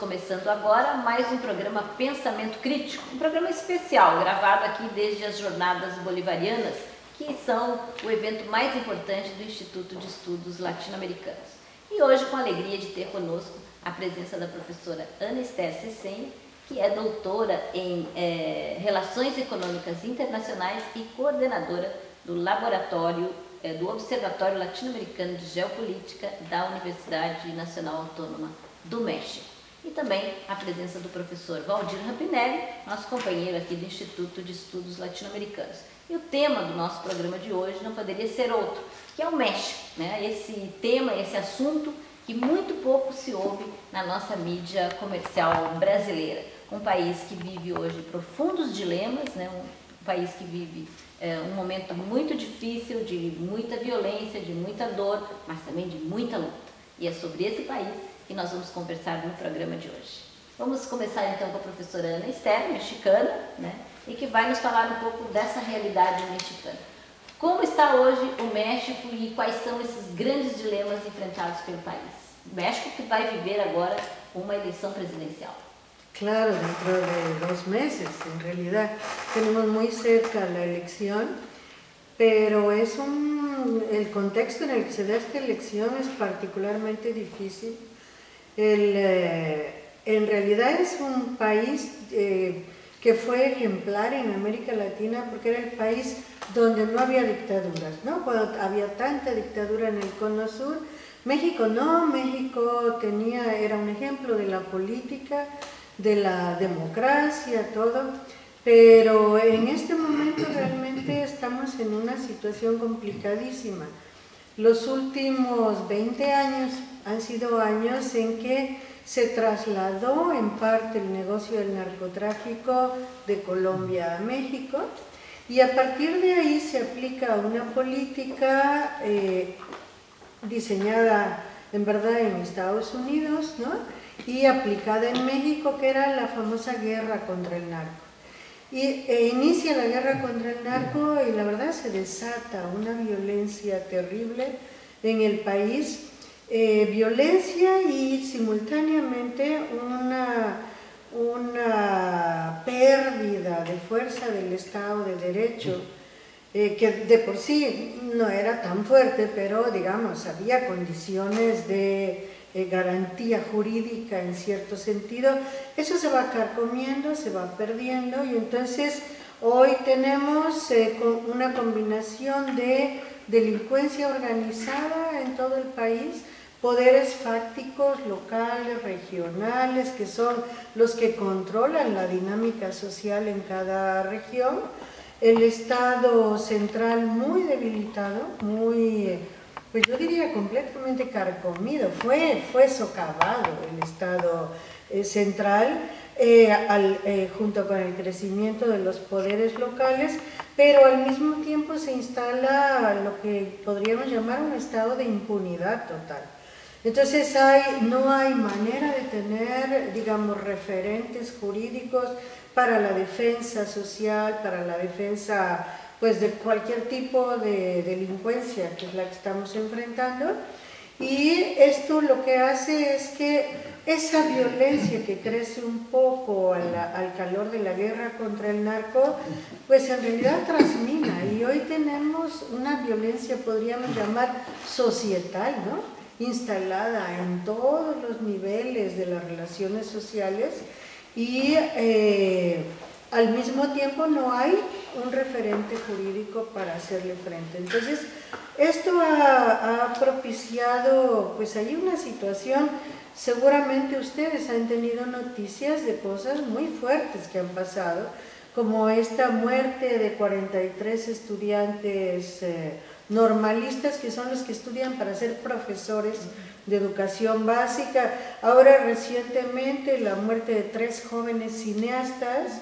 começando agora mais um programa Pensamento Crítico, um programa especial gravado aqui desde as Jornadas Bolivarianas, que são o evento mais importante do Instituto de Estudos Latino-Americanos. E hoje, com a alegria de ter conosco a presença da professora Ana Esther Cessenha, que é doutora em é, Relações Econômicas Internacionais e coordenadora do Laboratório é, do Observatório Latino-Americano de Geopolítica da Universidade Nacional Autônoma do México. E também a presença do professor Valdir Rampinelli, nosso companheiro aqui do Instituto de Estudos Latino-Americanos. E o tema do nosso programa de hoje não poderia ser outro, que é o México. Né? Esse tema, esse assunto que muito pouco se ouve na nossa mídia comercial brasileira. Um país que vive hoje profundos dilemas, né? um país que vive é, um momento muito difícil, de muita violência, de muita dor, mas também de muita luta. E é sobre esse país que nós vamos conversar no programa de hoje. Vamos começar então com a professora Ana Esther, mexicana, né, e que vai nos falar um pouco dessa realidade mexicana. Como está hoje o México e quais são esses grandes dilemas enfrentados pelo país? O México que vai viver agora uma eleição presidencial. Claro, dentro de dos meses, en realidad. Tenemos muy cerca la elección, pero es un, el contexto en el que se da esta elección es particularmente difícil. El, eh, en realidad es un país eh, que fue ejemplar en América Latina porque era el país donde no había dictaduras, ¿no? Cuando había tanta dictadura en el cono sur, México no, México tenía, era un ejemplo de la política, de la democracia, todo, pero en este momento realmente estamos en una situación complicadísima. Los últimos 20 años han sido años en que se trasladó en parte el negocio del narcotráfico de Colombia a México y a partir de ahí se aplica una política eh, diseñada en verdad en Estados Unidos, ¿no? y aplicada en México, que era la famosa guerra contra el narco. Y e inicia la guerra contra el narco y la verdad se desata una violencia terrible en el país, eh, violencia y simultáneamente una, una pérdida de fuerza del Estado de Derecho, eh, que de por sí no era tan fuerte, pero digamos, había condiciones de eh, garantía jurídica en cierto sentido, eso se va carcomiendo, se va perdiendo y entonces hoy tenemos una combinación de delincuencia organizada en todo el país, poderes fácticos locales, regionales, que son los que controlan la dinámica social en cada región, el Estado central muy debilitado, muy pues yo diría completamente carcomido, fue, fue socavado el Estado eh, central eh, eh, junto con el crecimiento de los poderes locales, pero al mismo tiempo se instala lo que podríamos llamar un estado de impunidad total. Entonces no hay manera de tener, digamos, referentes jurídicos para la defensa social, para la defensa pues de cualquier tipo de delincuencia que es la que estamos enfrentando y esto lo que hace es que esa violencia que crece un poco al, al, calor de la guerra contra el narco, pues en realidad transmina y hoy tenemos una violencia, podríamos llamar societal, ¿no? Instalada en todos los niveles de las relaciones sociales y eh, al mismo tiempo no hay un referente jurídico para hacerle frente. Entonces, esto ha, propiciado, pues hay una situación, seguramente ustedes han tenido noticias de cosas muy fuertes que han pasado, como esta muerte de 43 estudiantes eh, normalistas que son los que estudian para ser profesores de educación básica, ahora recientemente la muerte de tres jóvenes cineastas,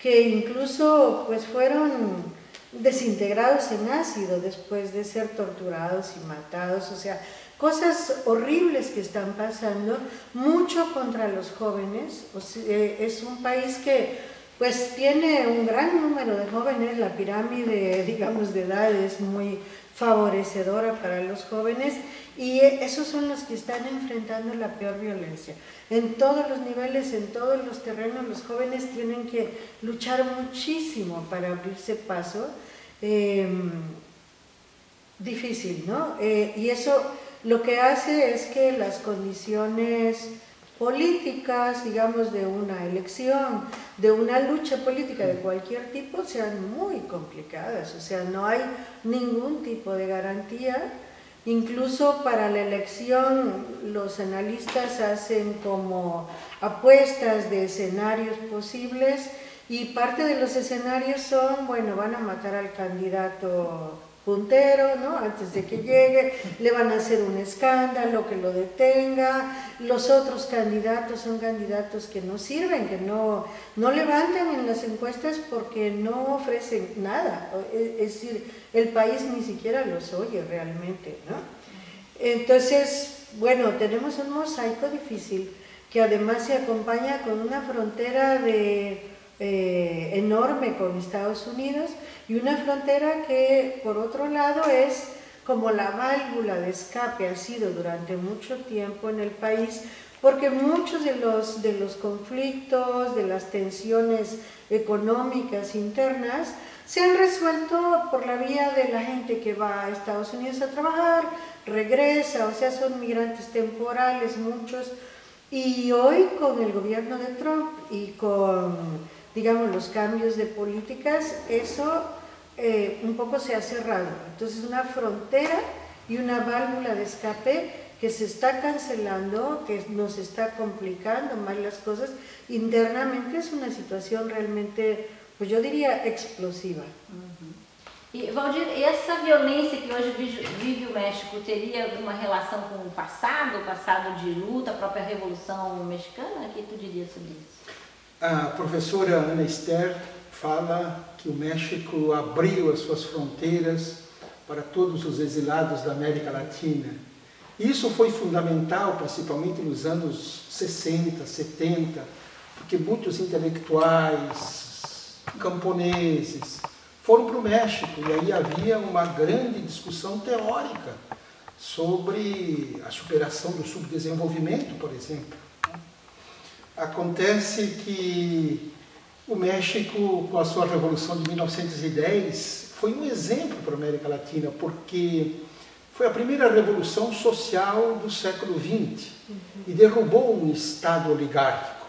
que incluso pues fueron desintegrados en ácido después de ser torturados y matados, o sea, cosas horribles que están pasando, mucho contra los jóvenes, eh, es un país que pues tiene un gran número de jóvenes, la pirámide, digamos, de edad es muy, favorecedora para los jóvenes y esos son los que están enfrentando la peor violencia. En todos los niveles, en todos los terrenos, los jóvenes tienen que luchar muchísimo para abrirse paso. Em, difícil, ¿no? Eh, y eso lo que hace es que las condiciones políticas, digamos, de una elección, de una lucha política de cualquier tipo, sean muy complicadas. O sea, no hay ningún tipo de garantía. Incluso para la elección los analistas hacen como apuestas de escenarios posibles y parte de los escenarios son, bueno, van a matar al candidato puntero, ¿no? Antes de que llegue, le van a hacer un escándalo que lo detenga, los otros candidatos son candidatos que no sirven, que no, no levantan en las encuestas porque no ofrecen nada, es decir, el país ni siquiera los oye realmente, ¿no? Entonces, bueno, tenemos un mosaico difícil que además se acompaña con una frontera de eh, enorme con Estados Unidos y una frontera que por otro lado es como la válvula de escape ha sido durante mucho tiempo en el país porque muchos de los, de los conflictos, de las tensiones económicas internas se han resuelto por la vía de la gente que va a Estados Unidos a trabajar, regresa, o sea, son migrantes temporales muchos, y hoy con el gobierno de Trump y con digamos, los cambios de políticas, eso eh, un poco se ha cerrado. Entonces una frontera y una válvula de escape que se está cancelando, que nos está complicando más las cosas, internamente es una situación realmente, pues yo diría, explosiva. E, Valdir, essa violência que hoje vive o México teria alguma relação com o passado, o passado de luta, a própria Revolução Mexicana? O que tu diria sobre isso? A professora Ana Esther fala que o México abriu as suas fronteiras para todos os exilados da América Latina. Isso foi fundamental, principalmente nos anos 60, 70, porque muitos intelectuais, camponeses, foram para o México e aí havia uma grande discussão teórica sobre a superação do subdesenvolvimento, por exemplo. Acontece que o México, com a sua Revolução de 1910, foi um exemplo para a América Latina, porque foi a primeira revolução social do século XX e derrubou um Estado oligárquico.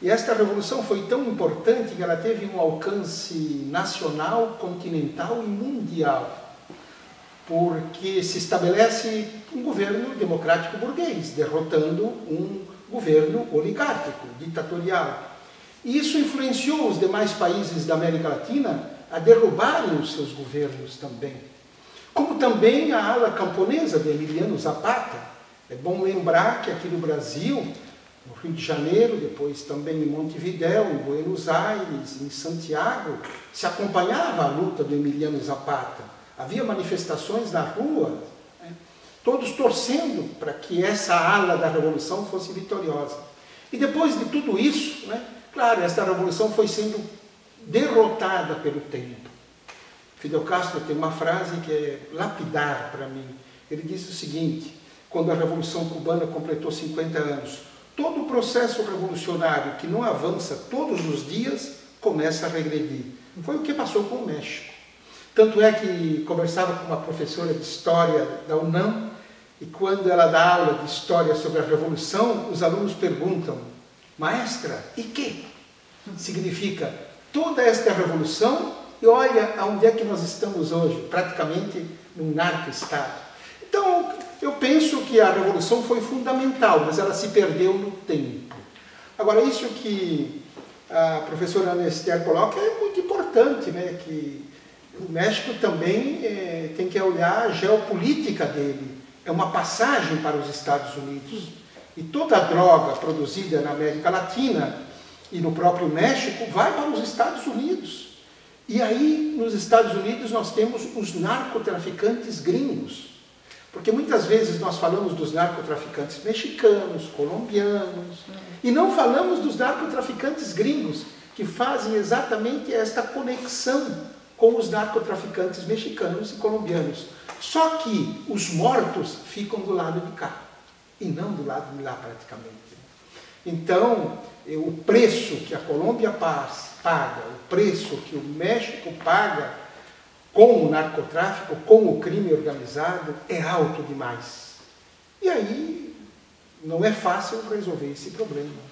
E esta revolução foi tão importante que ela teve um alcance nacional, continental e mundial, porque se estabelece um governo democrático burguês, derrotando um governo oligárquico, ditatorial. Isso influenciou os demais países da América Latina a derrubarem os seus governos também. Como também a ala camponesa de Emiliano Zapata. É bom lembrar que aqui no Brasil, no Rio de Janeiro, depois também em Montevidéu, em Buenos Aires, em Santiago, se acompanhava a luta do Emiliano Zapata. Havia manifestações na rua todos torcendo para que essa ala da revolução fosse vitoriosa. E depois de tudo isso, né, claro, esta revolução foi sendo derrotada pelo tempo. Fidel Castro tem uma frase que é lapidar para mim. Ele diz o seguinte, quando a Revolução Cubana completou 50 anos, todo o processo revolucionário que não avança todos os dias começa a regredir. Foi o que passou com o México. Tanto é que conversava com uma professora de História da UNAM, e quando ela dá aula de história sobre a Revolução, os alunos perguntam, maestra, e que significa toda esta revolução e olha aonde é que nós estamos hoje, praticamente num narco-estado. Então, eu penso que a revolução foi fundamental, mas ela se perdeu no tempo. Agora, isso que a professora Ana Esther coloca é muito importante, né? que o México também é, tem que olhar a geopolítica dele é uma passagem para os Estados Unidos. E toda a droga produzida na América Latina e no próprio México vai para os Estados Unidos. E aí, nos Estados Unidos, nós temos os narcotraficantes gringos. Porque muitas vezes nós falamos dos narcotraficantes mexicanos, colombianos, e não falamos dos narcotraficantes gringos, que fazem exatamente esta conexão com os narcotraficantes mexicanos e colombianos. Só que os mortos ficam do lado de cá e não do lado de lá praticamente. Então, eh, o preço que a Colômbia paga, o preço que o México paga com o narcotráfico, com o crime organizado, é alto demais. E aí não é fácil resolver esse problema.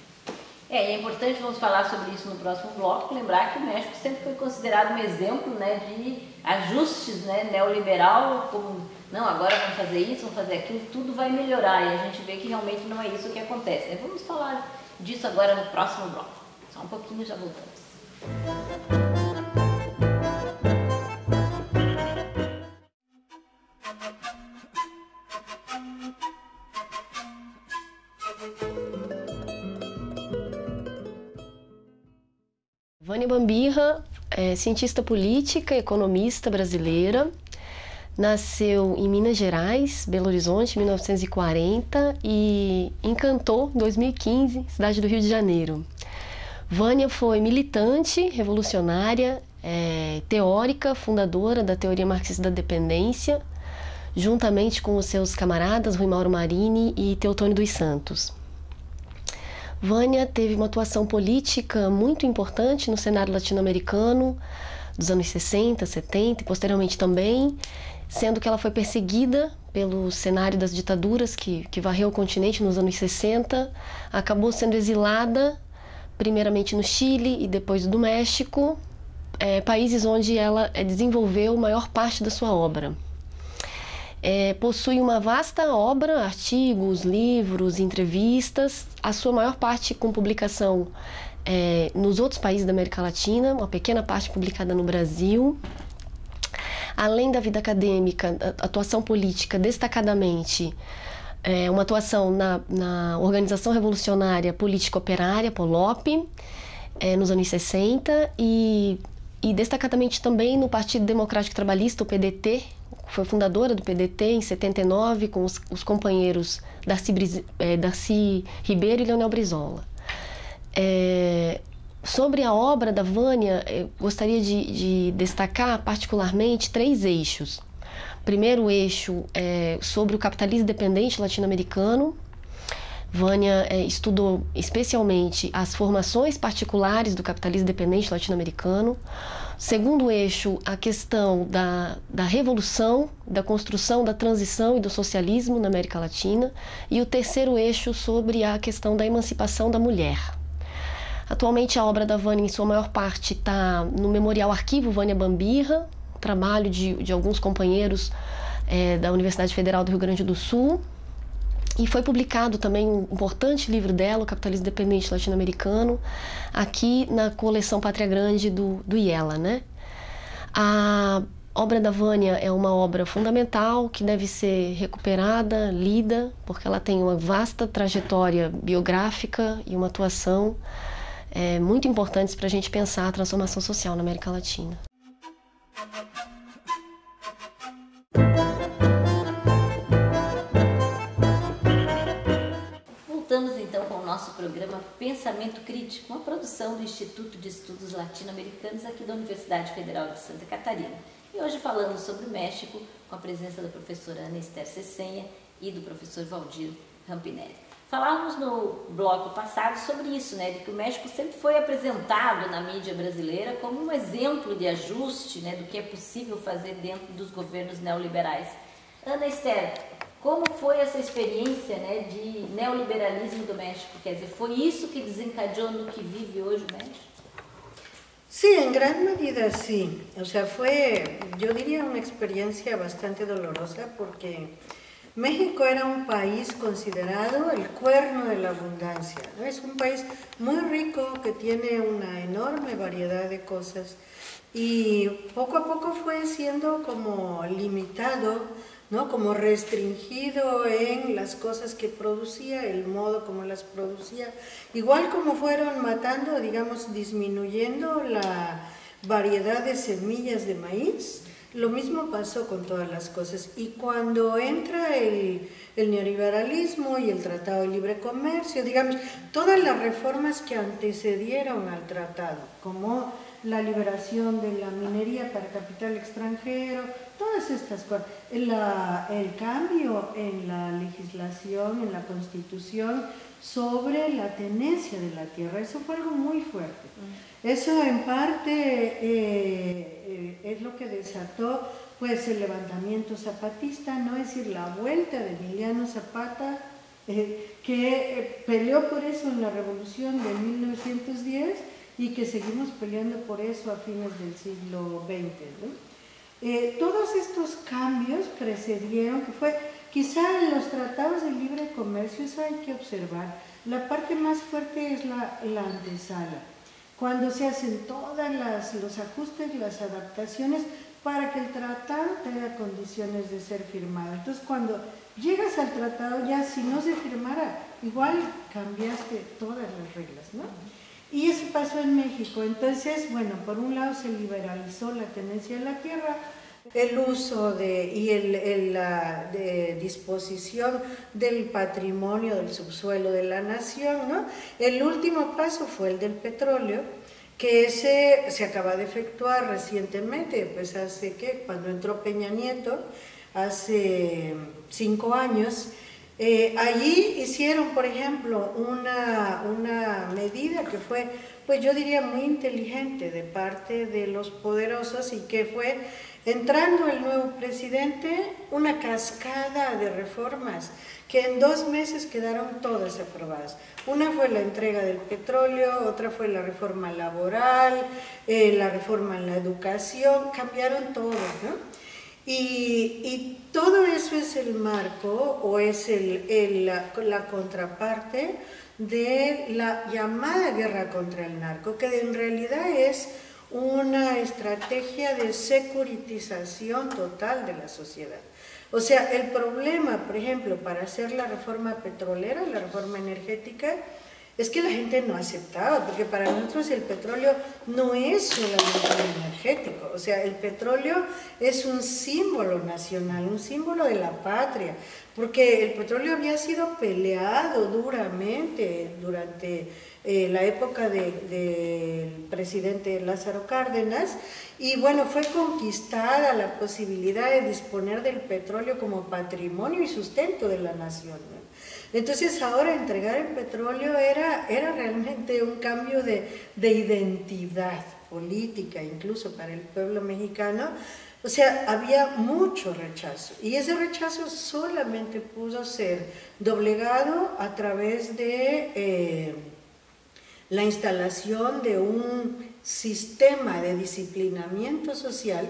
É, é importante, vamos falar sobre isso no próximo bloco, lembrar que o México sempre foi considerado um exemplo né, de ajustes né, neoliberal, como, não, agora vamos fazer isso, vamos fazer aquilo, tudo vai melhorar, e a gente vê que realmente não é isso que acontece. Vamos falar disso agora no próximo bloco. Só um pouquinho já voltamos. Vânia Bambirra é cientista política, economista brasileira. Nasceu em Minas Gerais, Belo Horizonte, em 1940 e encantou em 2015, cidade do Rio de Janeiro. Vânia foi militante, revolucionária, é, teórica, fundadora da teoria marxista da dependência, juntamente com os seus camaradas Rui Mauro Marini e Teotônio dos Santos. Vânia teve uma atuação política muito importante no cenário latino-americano dos anos 60, 70 e posteriormente também, sendo que ela foi perseguida pelo cenário das ditaduras que, que varreu o continente nos anos 60, acabou sendo exilada, primeiramente no Chile e depois do México, é, países onde ela é, desenvolveu maior parte da sua obra. É, possui uma vasta obra, artigos, livros, entrevistas, a sua maior parte com publicação é, nos outros países da América Latina, uma pequena parte publicada no Brasil. Além da vida acadêmica, atuação política, destacadamente, é, uma atuação na, na Organização Revolucionária Política Operária, POLOP, é, nos anos 60, e, e destacadamente também no Partido Democrático Trabalhista, o PDT, foi fundadora do PDT em 79 com os, os companheiros Darcy, é, Darcy, Ribeiro e Leonel Brizola. É, sobre a obra da Vânia, gostaria de, de destacar particularmente três eixos. Primeiro eixo é sobre o capitalismo dependente latino-americano. Vânia é, estudou especialmente as formações particulares do capitalismo dependente latino-americano. Segundo eixo, a questão da, da revolução, da construção, da transição e do socialismo na América Latina. E o terceiro eixo sobre a questão da emancipação da mulher. Atualmente, a obra da Vânia, em sua maior parte, está no Memorial Arquivo Vânia Bambirra, trabalho de, de alguns companheiros é, da Universidade Federal do Rio Grande do Sul. E foi publicado também um importante livro dela, O Capitalismo Dependente Latino-Americano, aqui na coleção Pátria Grande do, do IELA. Né? A obra da Vânia é uma obra fundamental que deve ser recuperada, lida, porque ela tem uma vasta trajetória biográfica e uma atuação é, muito importantes para a gente pensar a transformação social na América Latina. nosso programa Pensamento Crítico, uma produção do Instituto de Estudos Latino-Americanos aqui da Universidade Federal de Santa Catarina. E hoje falando sobre o México, com a presença da professora Ana Esther Cessenha e do professor Valdir Rampinelli. Falávamos no bloco passado sobre isso, né, de que o México sempre foi apresentado na mídia brasileira como um exemplo de ajuste né, do que é possível fazer dentro dos governos neoliberais. Ana Esther, como foi essa experiência né, de neoliberalismo do México? Quer dizer, foi isso que desencadeou no que vive hoje o México? Sí, en gran medida sí. O sea, fue, yo diría, una experiencia bastante dolorosa porque México era un país considerado el cuerno de la abundancia. ¿no? Es un país muy rico que tiene una enorme variedad de cosas y poco a poco fue siendo como limitado ¿no? como restringido en las cosas que producía, el modo como las producía, igual como fueron matando, digamos, disminuyendo la variedad de semillas de maíz, Lo mismo pasó con todas las cosas. Y cuando entra el, el, neoliberalismo y el Tratado de Libre Comercio, digamos, todas las reformas que antecedieron al tratado, como la liberación de la minería para capital extranjero, todas estas cosas, el, el cambio en la legislación, en la constitución, sobre la tenencia de la tierra, eso fue algo muy fuerte. Eso en parte eh, eh, es lo que desató pues el levantamiento zapatista, no es decir, la vuelta de Emiliano Zapata, eh, que peleó por eso en la revolución de 1910 y que seguimos peleando por eso a fines del siglo XX. todos estos cambios precedieron, que fue quizá en los tratados de libre comercio, eso hay que observar, la parte más fuerte es la, la antesala cuando se hacen todos los ajustes, las adaptaciones para que el tratado tenga condiciones de ser firmado. Entonces cuando llegas al tratado ya si no se firmara, igual cambiaste todas las reglas, ¿no? Y eso pasó en México. Entonces, bueno, por un lado se liberalizó la tenencia de la tierra, el uso de, y el, la disposición del patrimonio del subsuelo de la nación. ¿no? El último paso fue el del petróleo, que ese se acaba de efectuar recientemente, pues hace que cuando entró Peña Nieto, hace cinco años, eh, allí hicieron, por ejemplo, una, una medida que fue, pues yo diría muy inteligente de parte de los poderosos y que fue Entrando el nuevo presidente, una cascada de reformas que en dos meses quedaron todas aprobadas. Una fue la entrega del petróleo, otra fue la reforma laboral, eh, la reforma en la educación, cambiaron todo. Y, todo eso es el marco o es la, la contraparte de la llamada guerra contra el narco, que en realidad es una estrategia de securitización total de la sociedad. O sea, el problema, por ejemplo, para hacer la reforma petrolera, la reforma energética, es que la gente no aceptaba, porque para nosotros el petróleo no es solamente energético, o sea, el petróleo es un símbolo nacional, un símbolo de la patria, porque el petróleo había sido peleado duramente durante eh, la época del presidente Lázaro Cárdenas, y bueno, fue conquistada la posibilidad de disponer del petróleo como patrimonio y sustento de la nación. Entonces ahora entregar el petróleo era, era realmente un cambio de, de identidad política, incluso para el pueblo mexicano, o sea, había mucho rechazo y ese rechazo solamente pudo ser doblegado a través de eh, la instalación de un sistema de disciplinamiento social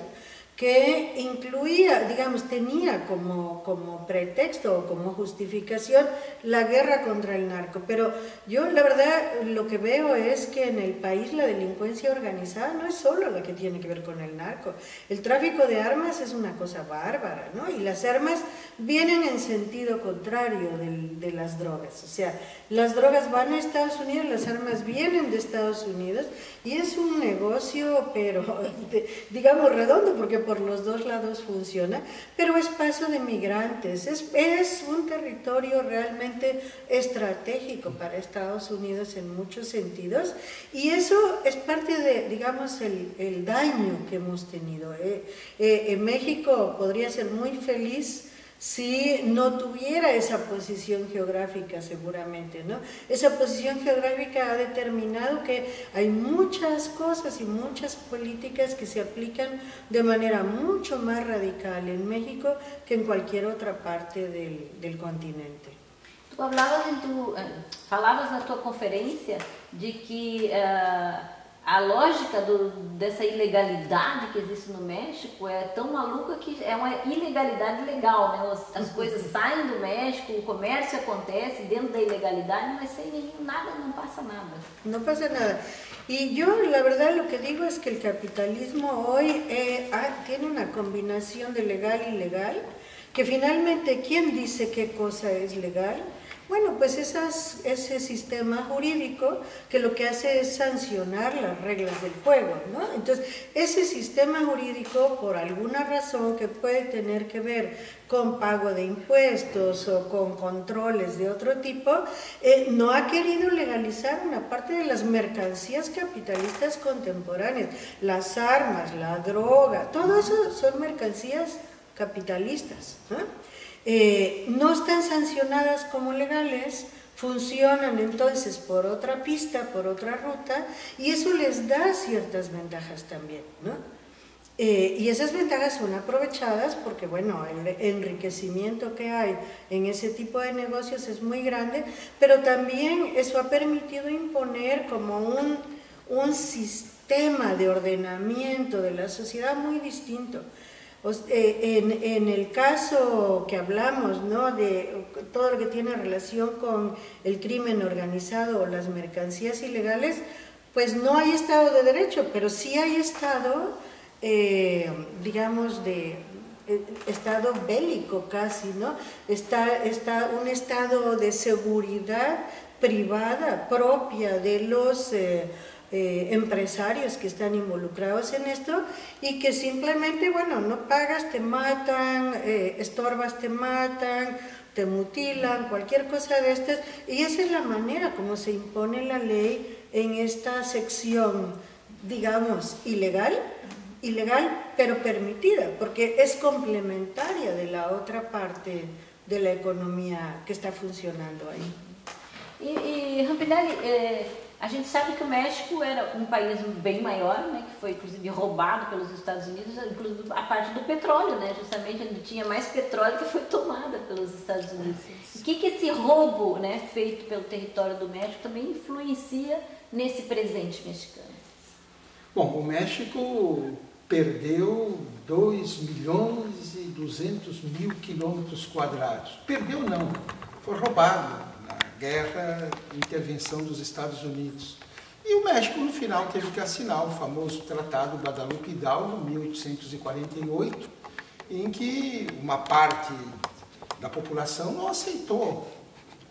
que incluía, digamos, tenía como, como pretexto o como justificación la guerra contra el narco. Pero yo la verdad lo que veo es que en el país la delincuencia organizada no es solo la que tiene que ver con el narco. El tráfico de armas es una cosa bárbara, ¿no? Y las armas vienen en sentido contrario de las drogas. O sea, las drogas van a Estados Unidos, las armas vienen de Estados Unidos y es un negocio, pero digamos redondo, porque por los dos lados funciona, pero es paso de migrantes, es, es un territorio realmente estratégico para Estados Unidos en muchos sentidos y eso es parte de, digamos, el, el daño que hemos tenido. Eh, eh, en México podría ser muy feliz si no tuviera esa posición geográfica seguramente, ¿no? Esa posición geográfica ha determinado que hay muchas cosas y muchas políticas que se aplican de manera mucho más radical en México que en cualquier otra parte del, del continente. Tú hablabas en tu, eh, falabas na tua conferência de que uh, a lógica do, dessa ilegalidade que existe no México é tão maluca que é uma ilegalidade legal, né? As, as coisas saem do México, o comércio acontece dentro da ilegalidade, mas sem nenhum, nada, não passa nada. Não passa nada. Y yo la verdad lo que digo es que el capitalismo hoy eh, ah, tiene una combinación de legal y ilegal, que finalmente, ¿quién dice qué cosa es legal? Bueno, pues ese sistema jurídico que lo que hace es sancionar las reglas del juego, ¿no? Entonces, ese sistema jurídico, por alguna razón que puede tener que ver con pago de impuestos o con controles de otro tipo, eh, no ha querido legalizar una parte de las mercancías capitalistas contemporáneas, las armas, la droga, todo eso son mercancías capitalistas. ¿no? Eh, no están sancionadas como legales, funcionan entonces por otra pista, por otra ruta, y eso les da ciertas ventajas también, ¿no? Eh, y esas ventajas son aprovechadas porque, bueno, el enriquecimiento que hay en ese tipo de negocios es muy grande, pero también eso ha permitido imponer como un, un sistema de ordenamiento de la sociedad muy distinto. Eh, en, en, el caso que hablamos, ¿no? de todo lo que tiene relación con el crimen organizado o las mercancías ilegales, pues no hay Estado de Derecho, pero sí hay Estado, eh, digamos, de eh, Estado bélico casi, ¿no? Está, está un Estado de seguridad privada propia de los... empresarios que están involucrados en esto y que simplemente, bueno, no pagas, te matan, eh, estorbas, te matan, te mutilan, cualquier cosa de estas. Y esa es la manera como se impone la ley en esta sección, digamos, ilegal, ilegal pero permitida, porque es complementaria de la otra parte de la economía que está funcionando ahí. Y, y eh, A gente sabe que o México era um país bem maior, né, que foi inclusive roubado pelos Estados Unidos, inclusive a parte do petróleo, né, justamente onde tinha mais petróleo que foi tomada pelos Estados Unidos. O que, que esse roubo né, feito pelo território do México também influencia nesse presente mexicano? Bom, o México perdeu 2 milhões e 200 mil quilômetros quadrados. Perdeu não, foi roubado guerra intervenção dos Estados Unidos. E o México, no final, teve que assinar o famoso Tratado Guadalupe Hidalgo, 1848, em que uma parte da população não aceitou,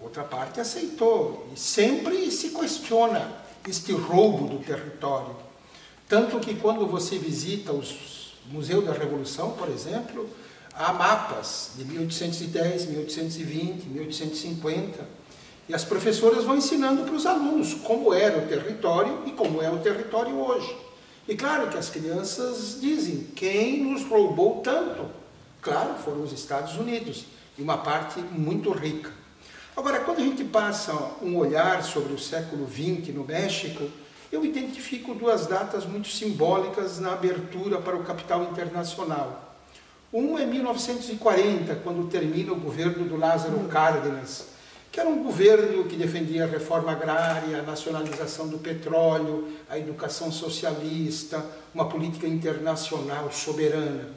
outra parte aceitou, e sempre se questiona este roubo do território. Tanto que quando você visita os Museu da Revolução, por exemplo, há mapas de 1810, 1820, 1850, e as professoras vão ensinando para os alunos como era o território e como é o território hoje. E claro que as crianças dizem, quem nos roubou tanto? Claro, foram os Estados Unidos, e uma parte muito rica. Agora, quando a gente passa um olhar sobre o século XX no México, eu identifico duas datas muito simbólicas na abertura para o capital internacional. Um é 1940, quando termina o governo do Lázaro Cárdenas, que era um governo que defendia a reforma agrária, a nacionalização do petróleo, a educação socialista, uma política internacional soberana.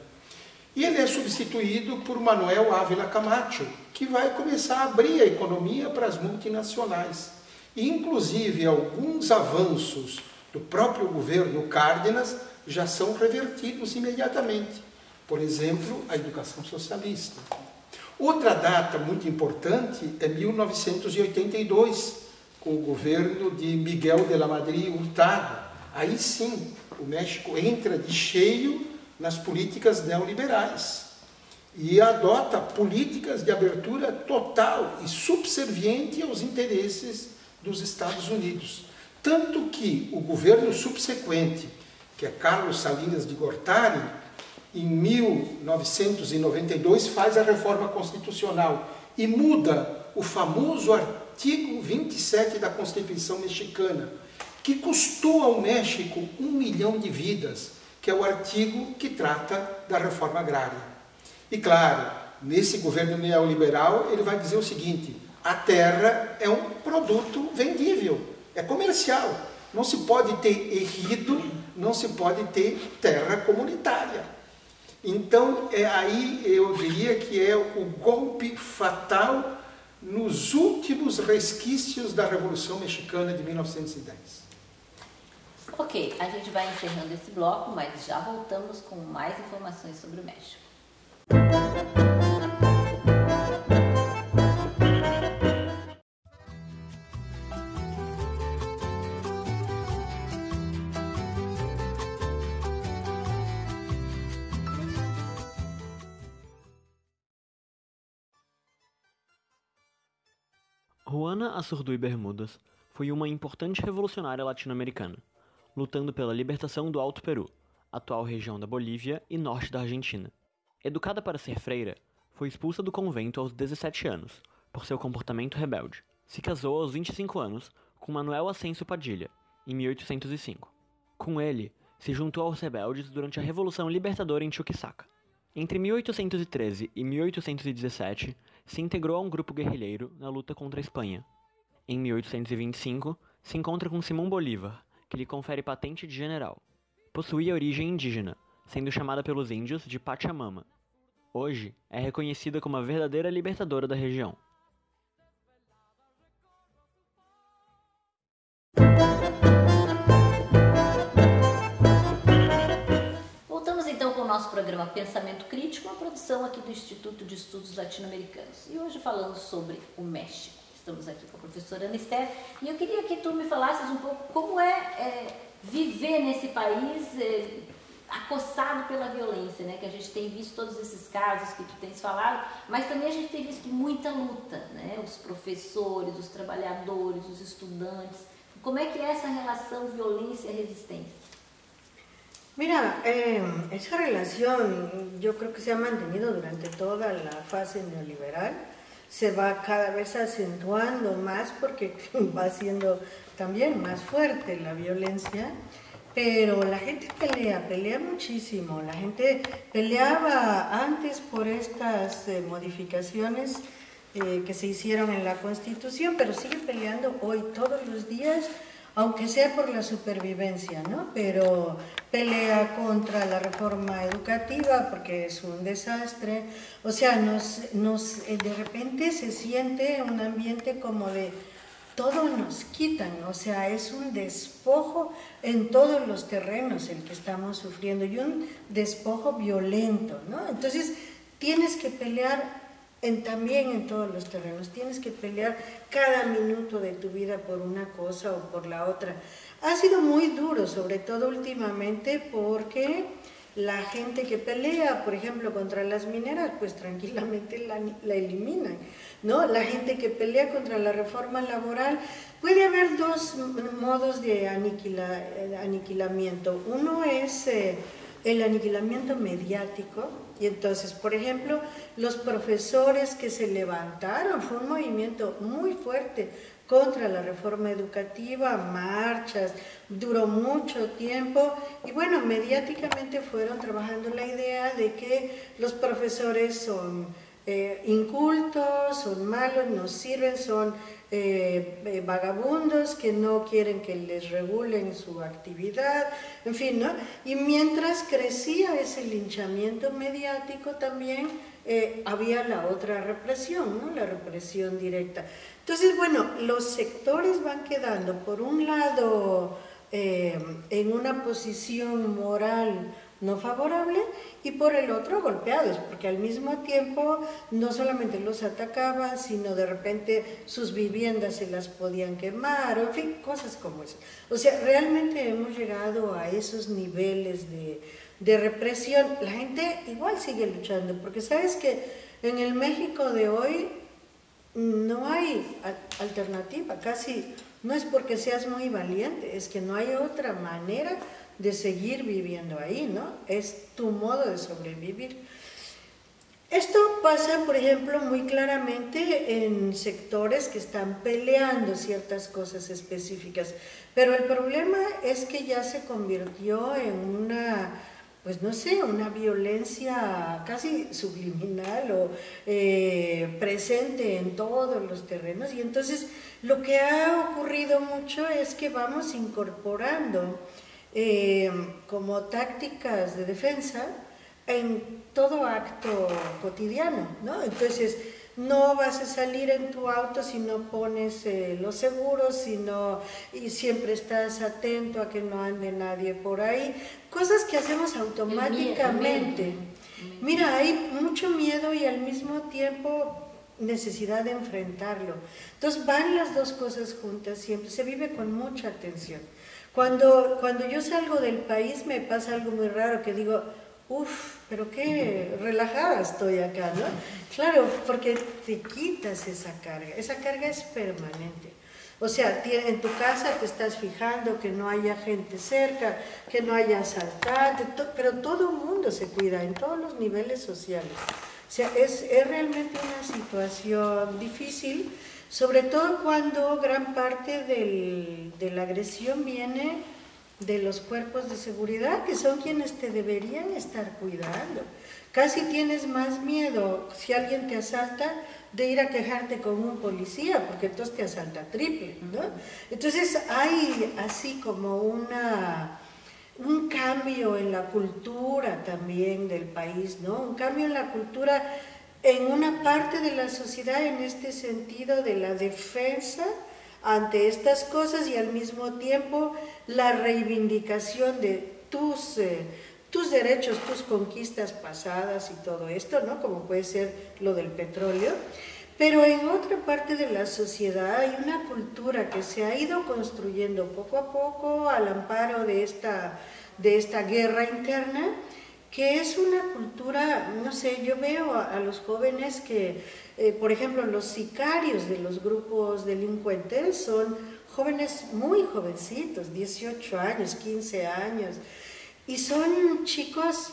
E ele é substituído por Manuel Ávila Camacho, que vai começar a abrir a economia para as multinacionais. E, inclusive, alguns avanços do próprio governo Cárdenas já são revertidos imediatamente. Por exemplo, a educação socialista. Outra data muito importante é 1982, com o governo de Miguel de la Madrid Hurtado. Aí sim, o México entra de cheio nas políticas neoliberais e adota políticas de abertura total e subserviente aos interesses dos Estados Unidos. Tanto que o governo subsequente, que é Carlos Salinas de Gortari, em 1992, faz a reforma constitucional e muda o famoso artigo 27 da Constituição mexicana, que custou ao México um milhão de vidas, que é o artigo que trata da reforma agrária. E claro, nesse governo neoliberal, ele vai dizer o seguinte: a terra é um produto vendível, é comercial. Não se pode ter errido, não se pode ter terra comunitária. Então, é aí eu diria que é o golpe fatal nos últimos resquícios da Revolução Mexicana de 1910. Ok, a gente vai encerrando esse bloco, mas já voltamos com mais informações sobre o México. Juana Azurduy Bermudas foi uma importante revolucionária latino-americana, lutando pela libertação do Alto Peru, atual região da Bolívia e norte da Argentina. Educada para ser freira, foi expulsa do convento aos 17 anos, por seu comportamento rebelde. Se casou aos 25 anos com Manuel Ascenso Padilha, em 1805. Com ele, se juntou aos rebeldes durante a Revolução Libertadora em Chuquisaca. Entre 1813 e 1817, se integrou a um grupo guerrilheiro na luta contra a Espanha. Em 1825, se encontra com Simão Bolívar, que lhe confere patente de general. Possuía origem indígena, sendo chamada pelos índios de Pachamama. Hoje, é reconhecida como a verdadeira libertadora da região. Nosso programa Pensamento Crítico, uma produção aqui do Instituto de Estudos Latino-Americanos. E hoje falando sobre o México. Estamos aqui com a professora Esther e eu queria que tu me falasses um pouco como é, é viver nesse país é, acossado pela violência, né? Que a gente tem visto todos esses casos que tu tens falado, mas também a gente tem visto muita luta, né? Os professores, os trabalhadores, os estudantes. Como é que é essa relação violência-resistência? Mira, eh, esa relación yo creo que se ha mantenido durante toda la fase neoliberal, se va cada vez acentuando más porque va siendo también más fuerte la violencia, pero la gente pelea, pelea muchísimo, la gente peleaba antes por estas eh, modificaciones eh, que se hicieron en la Constitución, pero sigue peleando hoy todos los días aunque sea por la supervivencia, ¿no? Pero pelea contra la reforma educativa porque es un desastre. O sea, nos, nos, eh, de repente se siente un ambiente como de todo nos quitan, o sea, es un despojo en todos los terrenos el que estamos sufriendo y un despojo violento, ¿no? Entonces tienes que pelear en, también en todos los terrenos. Tienes que pelear cada minuto de tu vida por una cosa o por la otra. Ha sido muy duro, sobre todo últimamente, porque la gente que pelea, por ejemplo, contra las mineras, pues tranquilamente la, la eliminan. ¿no? La gente que pelea contra la reforma laboral, puede haber dos modos de aniquila, aniquilamiento. Uno es... Eh, el aniquilamiento mediático. Y entonces, por ejemplo, los profesores que se levantaron, fue un movimiento muy fuerte contra la reforma educativa, marchas, duró mucho tiempo. Y bueno, mediáticamente fueron trabajando la idea de que los profesores son eh, incultos, son malos, no sirven, son eh, eh, vagabundos que no quieren que les regulen su actividad, en fin, ¿no? Y mientras crecía ese linchamiento mediático también había la otra represión, ¿no? La represión directa. Entonces, bueno, los sectores van quedando, por un lado, en una posición moral no favorable y por el otro golpeados, porque al mismo tiempo no solamente los atacaban, sino de repente sus viviendas se las podían quemar, en fin, cosas como eso. O sea, realmente hemos llegado a esos niveles de, de represión. La gente igual sigue luchando, porque sabes que en el México de hoy no hay alternativa, casi no es porque seas muy valiente, es que no hay otra manera de seguir viviendo ahí, ¿no? Es tu modo de sobrevivir. Esto pasa, por ejemplo, muy claramente en sectores que están peleando ciertas cosas específicas, pero el problema es que ya se convirtió en una, pues no sé, una violencia casi subliminal o eh, presente en todos los terrenos y entonces lo que ha ocurrido mucho es que vamos incorporando eh, como tácticas de defensa en todo acto cotidiano, ¿no? Entonces, no vas a salir en tu auto si no pones eh, los seguros, sino, y siempre estás atento a que no ande nadie por ahí. Cosas que hacemos automáticamente. Mira, hay mucho miedo y al mismo tiempo necesidad de enfrentarlo. Entonces van las dos cosas juntas siempre, se vive con mucha atención. Cuando, cuando yo salgo del país me pasa algo muy raro, que digo, uff, pero qué relajada estoy acá, ¿no? Claro, porque te quitas esa carga, esa carga es permanente. O sea, en tu casa te estás fijando que no haya gente cerca, que no haya asaltantes, pero todo el mundo se cuida en todos los niveles sociales. O sea, es, es realmente una situación difícil, sobre todo cuando gran parte de la agresión viene de los cuerpos de seguridad, que son quienes te deberían estar cuidando. Casi tienes más miedo si alguien te asalta de ir a quejarte con un policía, porque entonces te asalta triple, ¿no? Entonces hay así como una, un cambio en la cultura también del país, ¿no? Un cambio en la cultura en una parte de la sociedad en este sentido de la defensa ante estas cosas y al mismo tiempo la reivindicación de tus... Eh, tus derechos, tus conquistas pasadas y todo esto, ¿no? Como puede ser lo del petróleo. Pero en otra parte de la sociedad hay una cultura que se ha ido construyendo poco a poco al amparo de esta, de esta guerra interna, que es una cultura, no sé, yo veo a, los jóvenes que, eh, por ejemplo, los sicarios de los grupos delincuentes son jóvenes muy jovencitos, 18 años, 15 años, y son chicos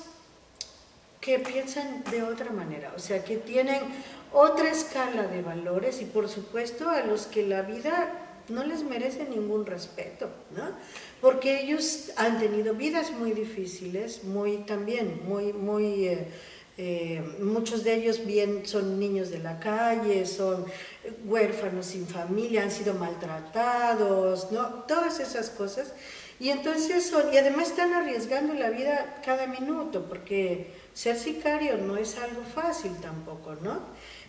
que piensan de otra manera, o sea, que tienen otra escala de valores y por supuesto a los que la vida no les merece ningún respeto, ¿no? Porque ellos han tenido vidas muy difíciles, muy también, muy, muy... Eh, eh, muchos de ellos bien son niños de la calle, son huérfanos sin familia, han sido maltratados, ¿no? Todas esas cosas y entonces son, y además están arriesgando la vida cada minuto, porque ser sicario no es algo fácil tampoco, ¿no?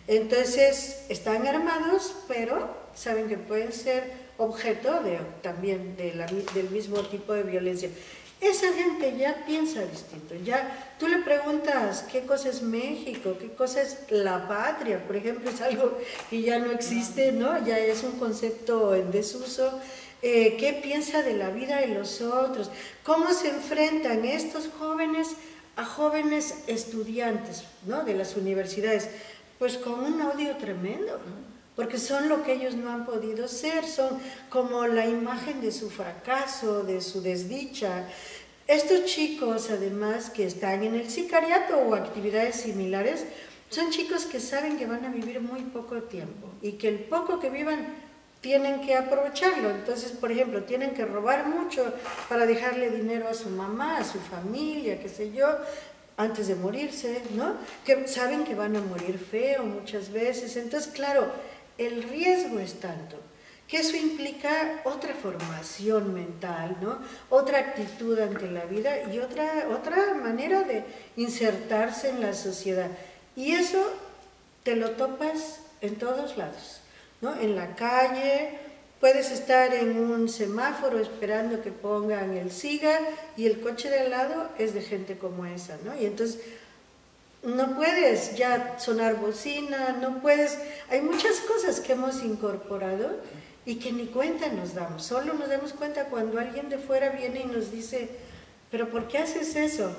Entonces están armados, pero saben que pueden ser objeto también de del mismo tipo de violencia. Esa gente ya piensa distinto, ya tú le preguntas qué cosa es México, qué cosa es la patria, por ejemplo, es algo que ya no existe, ¿no? Ya es un concepto en desuso, eh, qué piensa de la vida de los otros, cómo se enfrentan estos jóvenes a jóvenes estudiantes ¿no? de las universidades, pues con un odio tremendo, porque son lo que ellos no han podido ser, son como la imagen de su fracaso, de su desdicha. Estos chicos, además, que están en el sicariato o actividades similares, son chicos que saben que van a vivir muy poco tiempo y que el poco que vivan tienen que aprovecharlo. Entonces, por ejemplo, tienen que robar mucho para dejarle dinero a su mamá, a su familia, qué sé yo, antes de morirse, ¿no? Que saben que van a morir feo muchas veces. Entonces, claro, el riesgo es tanto que eso implica otra formación mental, ¿no? Otra actitud ante la vida y otra, otra manera de insertarse en la sociedad. Y eso te lo topas en todos lados. En la calle, puedes estar en un semáforo esperando que pongan el siga y el coche de al lado es de gente como esa, ¿no? Y entonces no puedes ya sonar bocina, no puedes... Hay muchas cosas que hemos incorporado y que ni cuenta nos damos. Solo nos damos cuenta cuando alguien de fuera viene y nos dice, pero ¿por qué haces eso?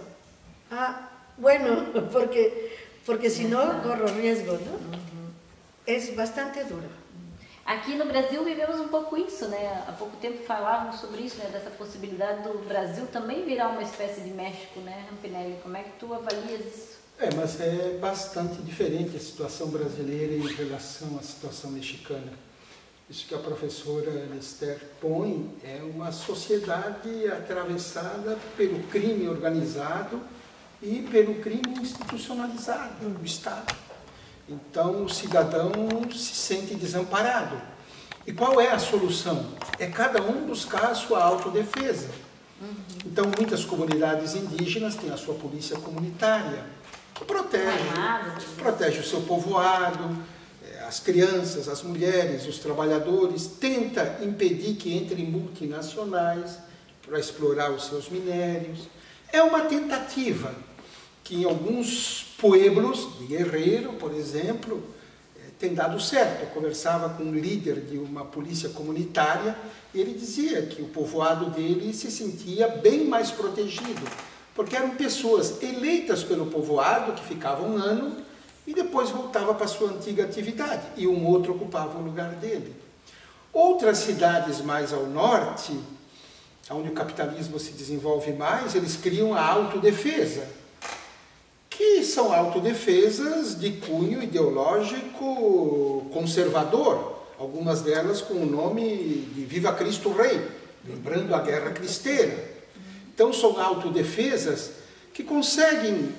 Ah, bueno, porque, porque si no corro riesgo, ¿no? Es bastante duro. Aqui no Brasil vivemos um pouco isso, né? Há pouco tempo falávamos sobre isso, né? Dessa possibilidade do Brasil também virar uma espécie de México, né, Rampinelli? Como é que tu avalias isso? É, mas é bastante diferente a situação brasileira em relação à situação mexicana. Isso que a professora Esther põe é uma sociedade atravessada pelo crime organizado e pelo crime institucionalizado do Estado. Então o cidadão se sente desamparado. E qual é a solução? É cada um buscar a sua autodefesa. Então muitas comunidades indígenas têm a sua polícia comunitária, protege, protege o seu povoado, eh, as crianças, as mulheres, os trabalhadores, tenta impedir que entrem multinacionais para explorar os seus minérios. É uma tentativa que em alguns pueblos de Guerreiro, por exemplo, eh, tem dado certo. Eu conversava com um líder de uma polícia comunitária e ele dizia que o povoado dele se sentia bem mais protegido porque eram pessoas eleitas pelo povoado que ficavam um ano e depois voltava para sua antiga atividade e um outro ocupava o lugar dele. Outras cidades mais ao norte, onde o capitalismo se desenvolve mais, eles criam a autodefesa, que são autodefesas de cunho ideológico conservador, algumas delas com o nome de Viva Cristo Rei, lembrando a guerra cristeira. Então são autodefesas que conseguem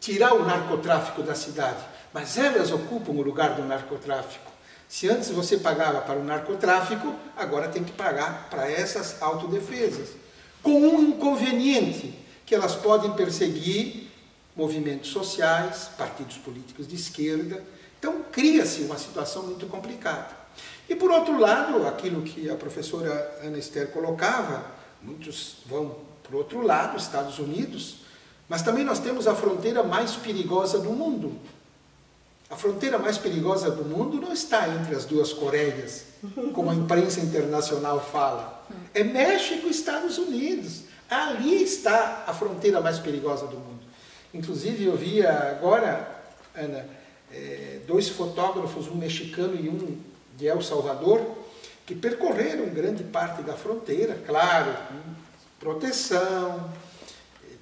tirar o narcotráfico da cidade, mas elas ocupam o lugar do narcotráfico. Se antes você pagava para o narcotráfico, agora tem que pagar para essas autodefesas. Com um inconveniente, que elas podem perseguir movimentos sociais, partidos políticos de esquerda. Então cria-se uma situação muito complicada. E por outro lado, aquilo que a professora Ana Esther colocava, muitos vão para o outro lado, Estados Unidos, mas também nós temos a fronteira mais perigosa do mundo, a fronteira mais perigosa do mundo não está entre as duas Coreias, como a imprensa internacional fala. É México e Estados Unidos. Ali está a fronteira mais perigosa do mundo. Inclusive, eu vi agora, Ana, é, dois fotógrafos, um mexicano e um de El Salvador, que percorreram grande parte da fronteira, claro, com proteção,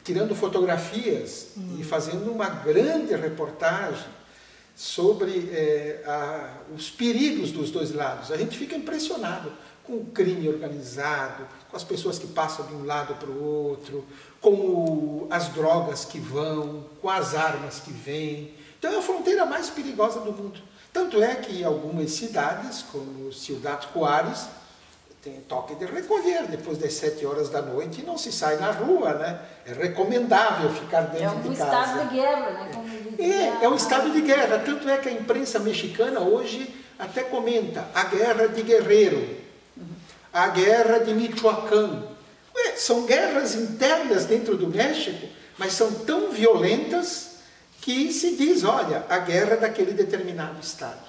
tirando fotografias e fazendo uma grande reportagem sobre é, a, os perigos dos dois lados. A gente fica impressionado com o crime organizado, com as pessoas que passam de um lado para o outro, com o, as drogas que vão, com as armas que vêm. Então é a fronteira mais perigosa do mundo. Tanto é que algumas cidades, como Ciudad Juárez, tem toque de recolher depois das sete horas da noite e não se sai na rua, né? É recomendável ficar dentro é um de casa. É um estado de guerra, né? É, é um estado de guerra. Tanto é que a imprensa mexicana hoje até comenta a guerra de Guerreiro, a guerra de Michoacán. Ué, são guerras internas dentro do México, mas são tão violentas que se diz, olha, a guerra daquele determinado estado.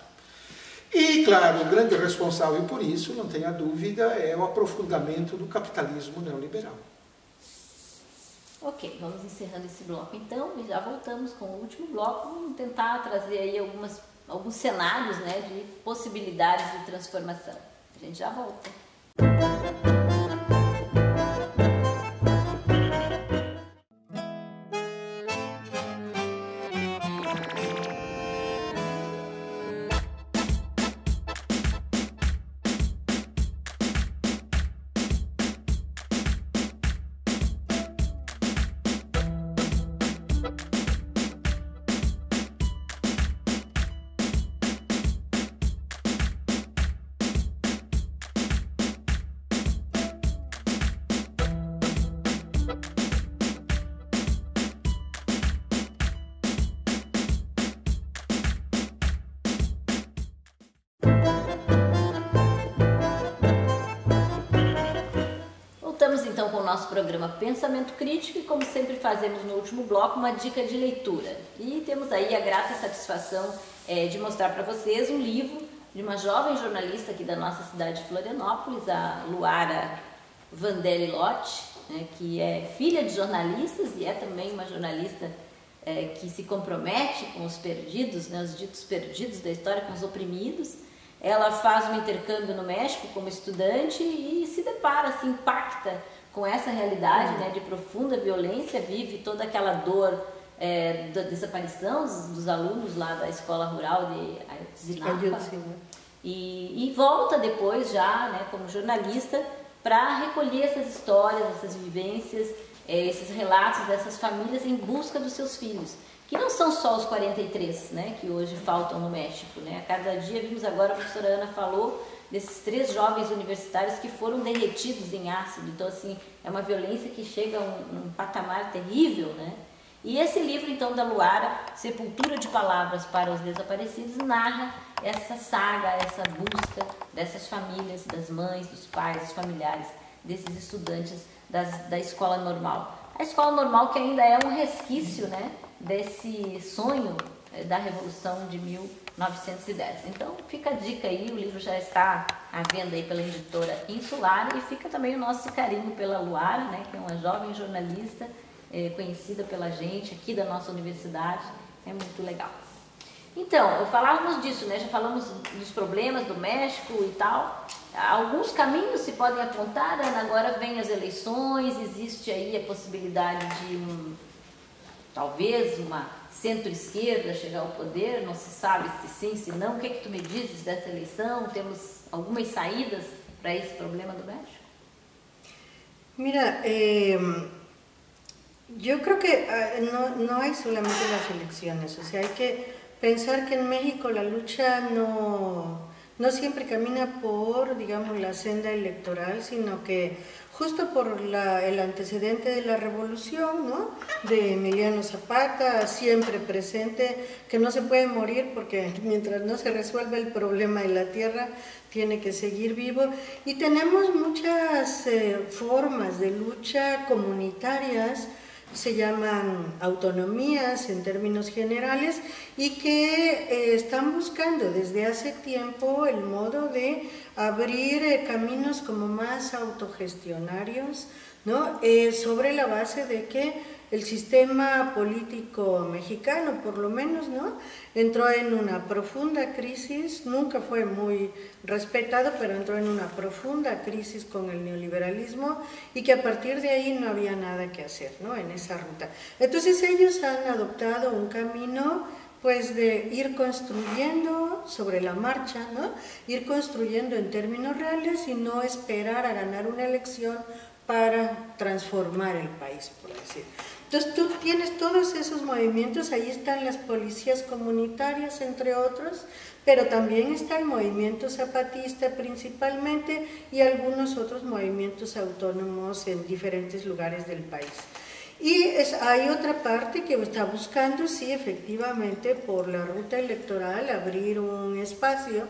E, claro, o grande responsável por isso, não tenha dúvida, é o aprofundamento do capitalismo neoliberal. Ok, vamos encerrando esse bloco então e já voltamos com o último bloco. Vamos tentar trazer aí algumas, alguns cenários né, de possibilidades de transformação. A gente já volta. então programa Pensamento Crítico e como sempre fazemos no último bloco, uma dica de leitura. E temos aí a grata satisfação é, de mostrar para vocês um livro de uma jovem jornalista aqui da nossa cidade de Florianópolis, a Luara Vandelli Lotti, né, que é filha de jornalistas e é também uma jornalista é, que se compromete com os perdidos, né, os ditos perdidos da história, com os oprimidos. Ela faz um intercâmbio no México como estudante e se depara, se impacta com essa realidade né, de profunda violência, vive toda aquela dor é, da desaparição dos, alunos lá da escola rural de Ayotzinapa. E, e volta depois já, né, como jornalista, para recolher essas histórias, essas vivências, é, esses relatos dessas famílias em busca dos seus filhos. Que não são só os 43 né, que hoje faltam no México. Né? A cada dia, vimos agora, a professora Ana falou, desses três jovens universitários que foram derretidos em ácido. Então, assim, é uma violência que chega a um, um patamar terrível, né? E esse livro, então, da Luara, Sepultura de Palavras para os Desaparecidos, narra essa saga, essa busca dessas famílias, das mães, dos pais, dos familiares, desses estudantes das, da escola normal. A escola normal que ainda é um resquício, né, desse sonho eh, da Revolução de 1910. Então fica a dica aí, o livro já está à venda aí pela editora Insular e fica também o nosso carinho pela Luara, né, que é uma jovem jornalista é, conhecida pela gente aqui da nossa universidade, é muito legal. Então, falávamos disso, né? Já falamos dos problemas do México e tal. Alguns caminhos se podem apontar, Ana, agora vem as eleições, existe aí a possibilidade de um, talvez uma centro-esquerda chegar ao poder, não se sabe se sim, se não. O que é que tu me dizes dessa eleição? Temos algumas saídas para esse problema do México? Mira, eh, creo que no, no hay solamente las elecciones, o sea, hay que pensar que en México la lucha no, no siempre camina por, digamos, la senda electoral, sino que justo por la, el antecedente de la revolución, ¿no? de Emiliano Zapata, siempre presente, que no se puede morir porque mientras no se resuelva el problema de la tierra, tiene que seguir vivo. Y tenemos muchas eh, formas de lucha comunitarias, se llaman autonomías en términos generales y que eh, están buscando desde hace tiempo el modo de abrir eh, caminos como más autogestionarios, ¿no? Eh, sobre la base de que el sistema político mexicano, por lo menos, ¿no? entró en una profunda crisis, nunca fue muy respetado, pero entró en una profunda crisis con el neoliberalismo y que a partir de ahí no había nada que hacer ¿no? en esa ruta. Entonces ellos han adoptado un camino pues de ir construyendo sobre la marcha, ¿no? ir construyendo en términos reales y no esperar a ganar una elección para transformar el país, por decir. Entonces tú tienes todos esos movimientos, ahí están las policías comunitarias, entre otros, pero también está el movimiento zapatista principalmente y algunos otros movimientos autónomos en diferentes lugares del país. Y es, hay otra parte que está buscando, sí, efectivamente, por la ruta electoral, abrir un espacio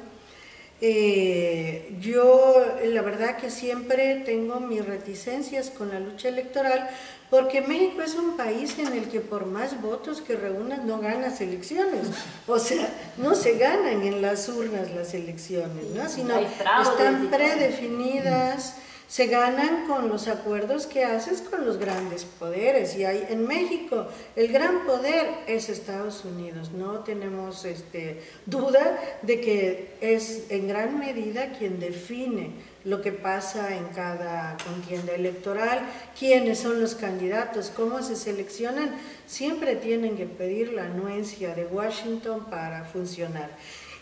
eh, yo la verdad que siempre tengo mis reticencias con la lucha electoral porque México es un país en el que por más votos que reúnas no ganas elecciones. O sea, no se ganan en las urnas las elecciones, ¿no? sino están predefinidas se ganan con los acuerdos que haces con los grandes poderes. Y hay, en México el gran poder es Estados Unidos. No tenemos este, duda de que es en gran medida quien define lo que pasa en cada contienda electoral, quiénes son los candidatos, cómo se seleccionan, siempre tienen que pedir la anuencia de Washington para funcionar.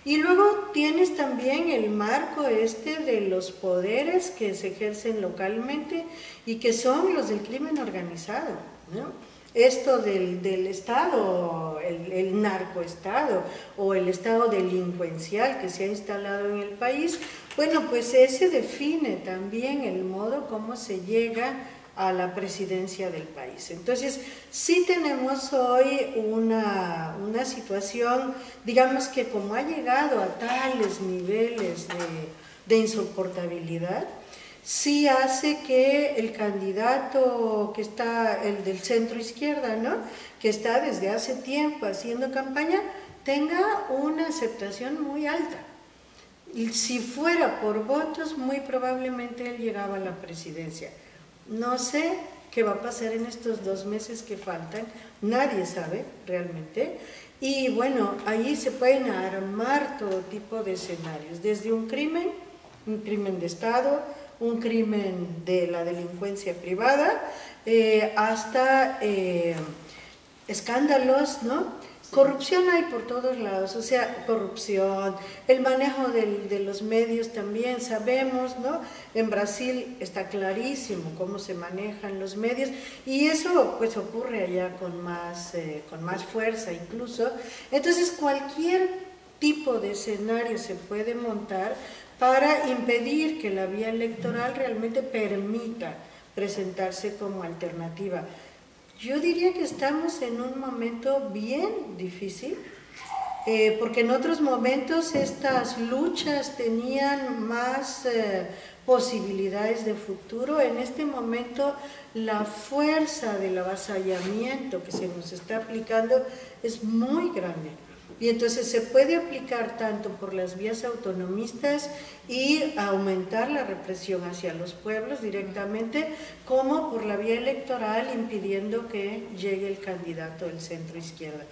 Y luego tienes también el marco este de los poderes que se ejercen localmente y que son los del crimen organizado. Esto del, Estado, el, el narcoestado o el Estado delincuencial que se ha instalado en el país, bueno, pues ese define también el modo como se llega a la presidencia del país. Entonces, sí tenemos hoy una, situación, digamos que como ha llegado a tales niveles de, insoportabilidad, sí hace que el candidato que está, el del centro izquierda, ¿no? que está desde hace tiempo haciendo campaña, tenga una aceptación muy alta. Y si fuera por votos, muy probablemente él llegaba a la presidencia. No sé qué va a pasar en estos dos meses que faltan, nadie sabe realmente. Y bueno, ahí se pueden armar todo tipo de escenarios, desde un crimen, un crimen de Estado, un crimen de la delincuencia privada, eh, hasta eh, escándalos, ¿no? Corrupción hay por todos lados, o sea, corrupción, el manejo de los medios también, sabemos, ¿no? En Brasil está clarísimo cómo se manejan los medios y eso pues ocurre allá con más, eh, con más fuerza incluso. Entonces cualquier tipo de escenario se puede montar para impedir que la vía electoral realmente permita presentarse como alternativa. Yo diría que estamos en un momento bien difícil, eh, porque en otros momentos estas luchas tenían más eh, posibilidades de futuro. En este momento la fuerza del avasallamiento que se nos está aplicando es muy grande. Y entonces se puede aplicar tanto por las vías autonomistas y aumentar la represión hacia los pueblos directamente, como por la vía electoral impidiendo que llegue el candidato del centro izquierda.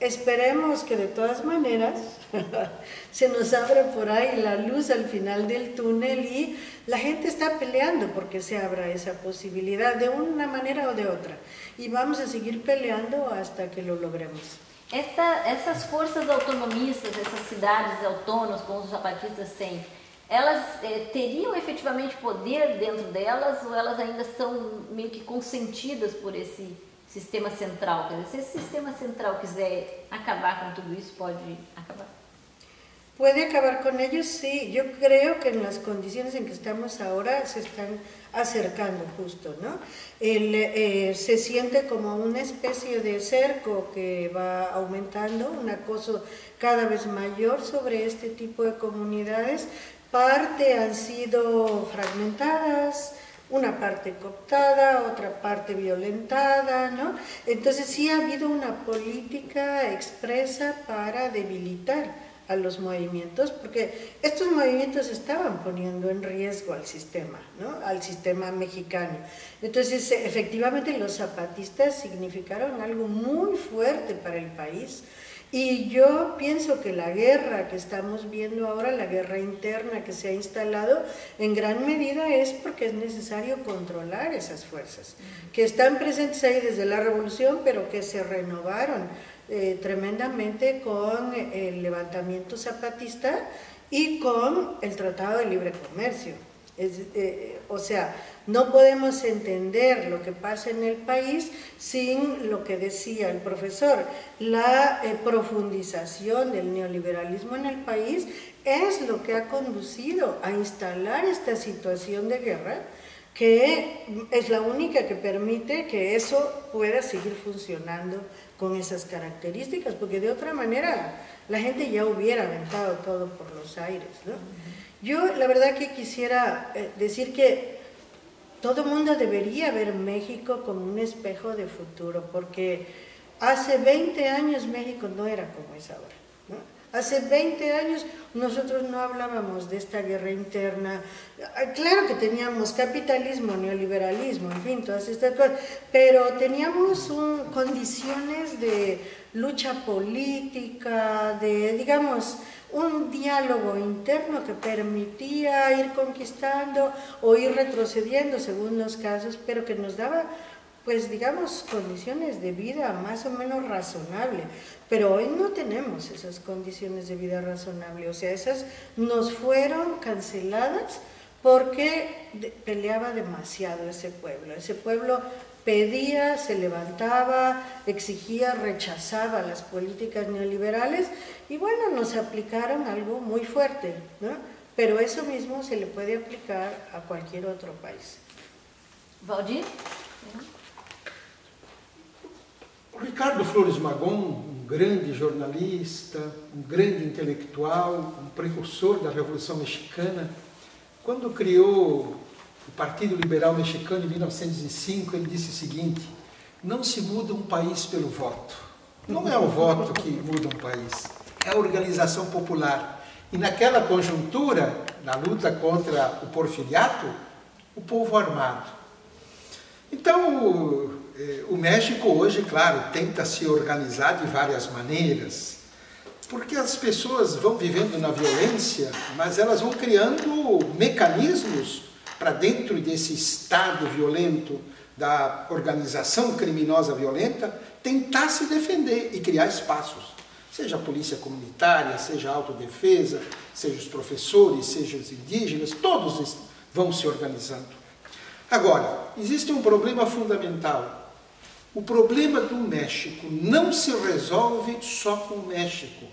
Esperemos que de todas maneras se nos abra por ahí la luz al final del túnel y la gente está peleando porque se abra esa posibilidad de una manera o de otra. Y vamos a seguir peleando hasta que lo logremos. Esta, essas forças autonomistas, essas cidades autônomas, como os zapatistas têm, elas eh, teriam efetivamente poder dentro delas ou elas ainda são meio que consentidas por esse sistema central? Quer dizer, se esse sistema central quiser acabar com tudo isso, pode acabar? Puede acabar con ellos, sí. Yo creo que en las condiciones en que estamos ahora se están acercando justo, ¿no? Eh, se siente como una especie de cerco que va aumentando, un acoso cada vez mayor sobre este tipo de comunidades. Parte han sido fragmentadas, una parte cooptada, otra parte violentada, ¿no? Entonces sí ha habido una política expresa para debilitar a los movimientos, porque estos movimientos estaban poniendo en riesgo al sistema, ¿no? al sistema mexicano. Entonces, efectivamente, los zapatistas significaron algo muy fuerte para el país. Y yo pienso que la guerra que estamos viendo ahora, la guerra interna que se ha instalado, en gran medida es porque es necesario controlar esas fuerzas, que están presentes ahí desde la revolución, pero que se renovaron eh, tremendamente con el levantamiento zapatista y con el Tratado de Libre Comercio. Eh, o sea, no podemos entender lo que pasa en el país sin lo que decía el profesor. La eh, profundización del neoliberalismo en el país es lo que ha conducido a instalar esta situación de guerra que es la única que permite que eso pueda seguir funcionando con esas características, porque de otra manera la gente ya hubiera aventado todo por los aires. ¿no? Yo la verdad que quisiera eh, decir que todo el mundo debería ver México como un espejo de futuro, porque hace 20 años México no era como es ahora. Hace 20 años nosotros no hablábamos de esta guerra interna. Claro que teníamos capitalismo, neoliberalismo, en fin, todas estas cosas, pero teníamos condiciones de lucha política, de, digamos, un diálogo interno que permitía ir conquistando o ir retrocediendo según los casos, pero que nos daba pues digamos, condiciones de vida más o menos razonable. Pero hoy no tenemos esas condiciones de vida razonable, o sea, esas nos fueron canceladas porque peleaba demasiado ese pueblo. Ese pueblo pedía, se levantaba, exigía, rechazaba las políticas neoliberales y bueno, nos aplicaron algo muy fuerte, ¿no? Pero eso mismo se le puede aplicar a cualquier otro país. Ricardo Flores Magón, um grande jornalista, um grande intelectual, um precursor da Revolução Mexicana, quando criou o Partido Liberal Mexicano em 1905, ele disse o seguinte: não se muda um país pelo voto. Não é o voto que muda um país, é a organização popular. E naquela conjuntura, na luta contra o porfiriato, o povo armado. Então, o México hoje, claro, tenta se organizar de várias maneiras, porque as pessoas vão vivendo na violência, mas elas vão criando mecanismos para dentro desse estado violento da organização criminosa violenta, tentar se defender e criar espaços. Seja a polícia comunitária, seja a autodefesa, seja os professores, seja os indígenas, todos vão se organizando. Agora, existe um problema fundamental o problema do México não se resolve só com o México.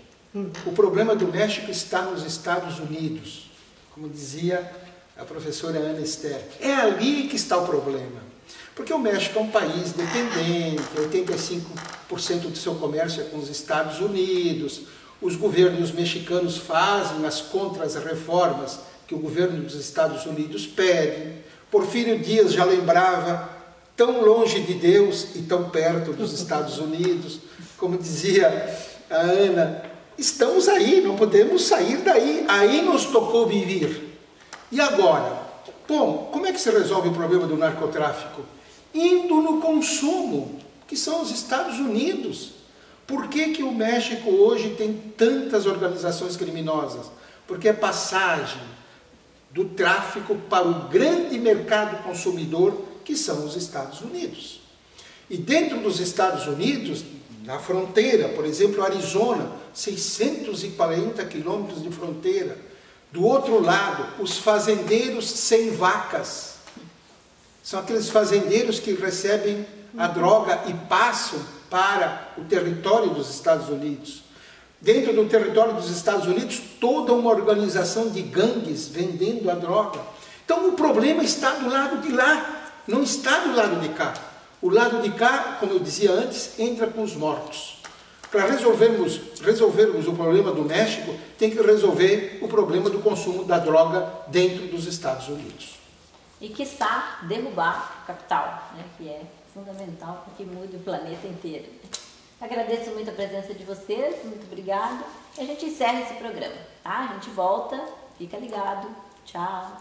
O problema do México está nos Estados Unidos, como dizia a professora Ana Esther. É ali que está o problema. Porque o México é um país dependente, 85% do seu comércio é com os Estados Unidos, os governos mexicanos fazem as contras-reformas que o governo dos Estados Unidos pede. Porfírio Dias já lembrava tão longe de Deus e tão perto dos Estados Unidos. Como dizia a Ana, estamos aí, não podemos sair daí. Aí nos tocou viver. E agora? Bom, como é que se resolve o problema do narcotráfico? Indo no consumo, que são os Estados Unidos. Por que, que o México hoje tem tantas organizações criminosas? Porque é passagem do tráfico para o grande mercado consumidor, que são os Estados Unidos. E dentro dos Estados Unidos, na fronteira, por exemplo, Arizona, 640 quilômetros de fronteira. Do outro lado, os fazendeiros sem vacas. São aqueles fazendeiros que recebem a droga e passam para o território dos Estados Unidos. Dentro do território dos Estados Unidos, toda uma organização de gangues vendendo a droga. Então o problema está do lado de lá, não está do lado de cá. O lado de cá, como eu dizia antes, entra com os mortos. Para resolvermos, resolvermos o problema do México, tem que resolver o problema do consumo da droga dentro dos Estados Unidos. E que está derrubar o capital, né, que é fundamental para que mude o planeta inteiro. Agradeço muito a presença de vocês, muito obrigado. E a gente encerra esse programa, tá? A gente volta, fica ligado. Tchau.